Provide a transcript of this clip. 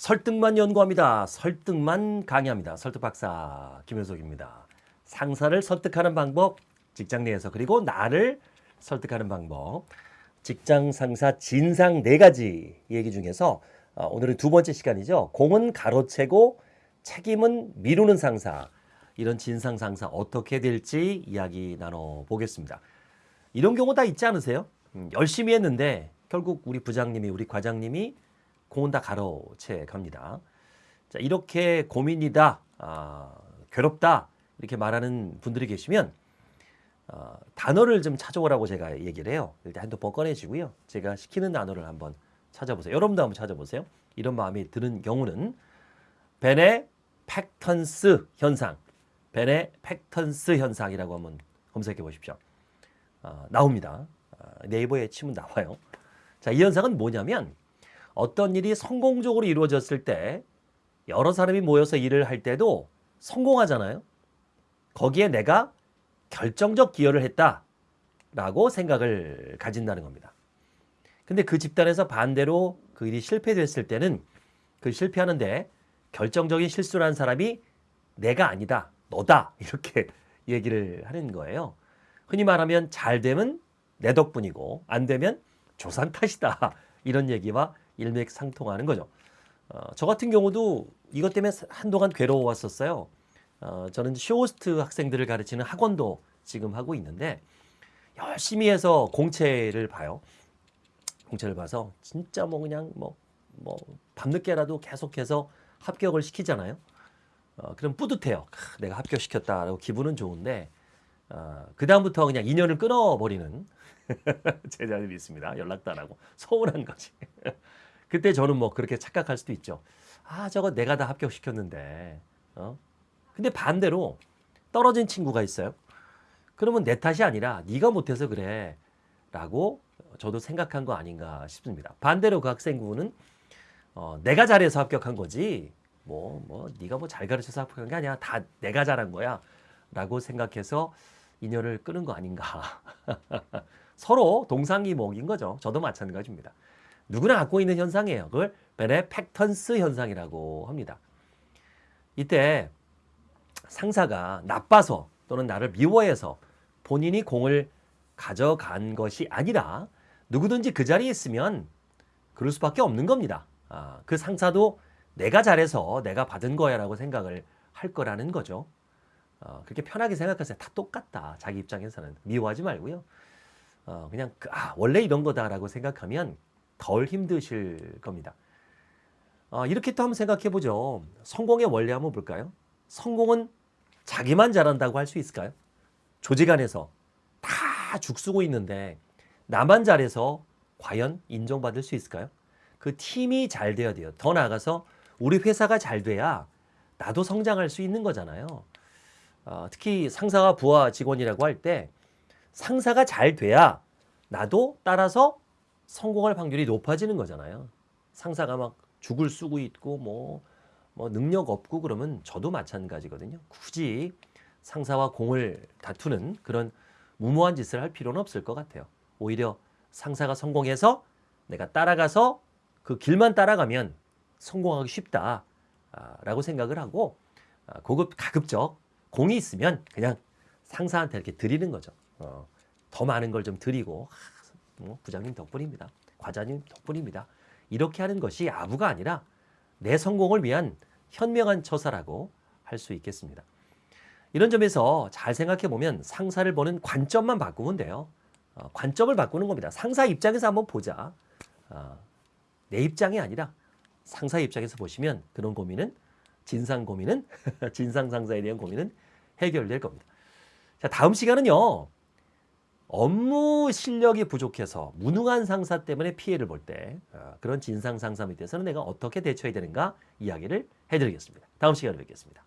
설득만 연구합니다. 설득만 강의합니다. 설득 박사 김효석입니다. 상사를 설득하는 방법 직장 내에서 그리고 나를 설득하는 방법 직장 상사 진상 네 가지 얘기 중에서 어, 오늘은 두 번째 시간이죠. 공은 가로채고 책임은 미루는 상사 이런 진상 상사 어떻게 될지 이야기 나눠 보겠습니다. 이런 경우 다 있지 않으세요? 음, 열심히 했는데 결국 우리 부장님이 우리 과장님이 공은 다 가로채 갑니다. 자 이렇게 고민이다, 아, 괴롭다 이렇게 말하는 분들이 계시면 어, 단어를 좀 찾아오라고 제가 얘기를 해요. 일단 핸드폰 꺼내시고요. 제가 시키는 단어를 한번 찾아보세요. 여러분도 한번 찾아보세요. 이런 마음이 드는 경우는 beneffectance 현상, beneffectance 현상이라고 한번 검색해 보십시오. 어, 나옵니다. 어, 네이버에 치면 나와요. 자, 이 현상은 뭐냐면 어떤 일이 성공적으로 이루어졌을 때 여러 사람이 모여서 일을 할 때도 성공하잖아요. 거기에 내가 결정적 기여를 했다라고 생각을 가진다는 겁니다. 근데 그 집단에서 반대로 그 일이 실패됐을 때는 그 실패하는데 결정적인 실수를 한 사람이 내가 아니다, 너다 이렇게 얘기를 하는 거예요. 흔히 말하면 잘 되면 내 덕분이고 안 되면 조상 탓이다 이런 얘기와 일맥상통하는 거죠. 어, 저 같은 경우도 이것 때문에 한동안 괴로워왔었어요. 어, 저는 쇼호스트 학생들을 가르치는 학원도 지금 하고 있는데 열심히 해서 공채를 봐요. 공채를 봐서 진짜 뭐 그냥 뭐 뭐 밤늦게라도 계속해서 합격을 시키잖아요. 어, 그럼 뿌듯해요. 크, 내가 합격시켰다라고 기분은 좋은데 어, 그 다음부터 그냥 인연을 끊어버리는 제자들이 있습니다. 연락도 안 하고 서운한 거지. 그때 저는 뭐 그렇게 착각할 수도 있죠. 아 저거 내가 다 합격시켰는데. 어? 근데 반대로 떨어진 친구가 있어요. 그러면 내 탓이 아니라 네가 못해서 그래 라고 저도 생각한 거 아닌가 싶습니다. 반대로 그 학생부는 어, 내가 잘해서 합격한 거지 뭐, 뭐 네가 뭐 잘 가르쳐서 합격한 게 아니야 다 내가 잘한 거야 라고 생각해서 인연을 끄는 거 아닌가 서로 동상이몽인 거죠. 저도 마찬가지입니다. 누구나 갖고 있는 현상이에요. 그걸 베네 팩턴스 현상이라고 합니다. 이때 상사가 나빠서 또는 나를 미워해서 본인이 공을 가져간 것이 아니라 누구든지 그 자리에 있으면 그럴 수밖에 없는 겁니다. 아, 그 상사도 내가 잘해서 내가 받은 거야 라고 생각을 할 거라는 거죠. 어, 그렇게 편하게 생각하세요. 다 똑같다. 자기 입장에서는. 미워하지 말고요. 어, 그냥 그, 아, 원래 이런 거다라고 생각하면 덜 힘드실 겁니다. 어, 이렇게 또 한번 생각해 보죠. 성공의 원리 한번 볼까요? 성공은 자기만 잘한다고 할 수 있을까요? 조직 안에서 다 죽쓰고 있는데 나만 잘해서 과연 인정받을 수 있을까요? 그 팀이 잘 돼야 돼요. 더 나아가서 우리 회사가 잘 돼야 나도 성장할 수 있는 거잖아요. 어, 특히 상사와 부하 직원이라고 할 때 상사가 잘 돼야 나도 따라서 성공할 확률이 높아지는 거잖아요. 상사가 막 죽을 쓰고 있고 뭐, 뭐 능력 없고 그러면 저도 마찬가지거든요. 굳이 상사와 공을 다투는 그런 무모한 짓을 할 필요는 없을 것 같아요. 오히려 상사가 성공해서 내가 따라가서 그 길만 따라가면 성공하기 쉽다라고 생각을 하고 아, 고급 가급적 공이 있으면 그냥 상사한테 이렇게 드리는 거죠. 어, 더 많은 걸 좀 드리고 뭐 부장님 덕분입니다. 과장님 덕분입니다. 이렇게 하는 것이 아부가 아니라 내 성공을 위한 현명한 처사라고 할 수 있겠습니다. 이런 점에서 잘 생각해 보면 상사를 보는 관점만 바꾸면 돼요. 어, 관점을 바꾸는 겁니다. 상사 입장에서 한번 보자. 어, 내 입장이 아니라 상사 입장에서 보시면 그런 고민은 진상 고민은 진상 상사에 대한 고민은 해결될 겁니다. 자 다음 시간은요. 업무 실력이 부족해서 무능한 상사 때문에 피해를 볼 때 그런 진상 상사 밑에서는 내가 어떻게 대처해야 되는가 이야기를 해드리겠습니다. 다음 시간에 뵙겠습니다.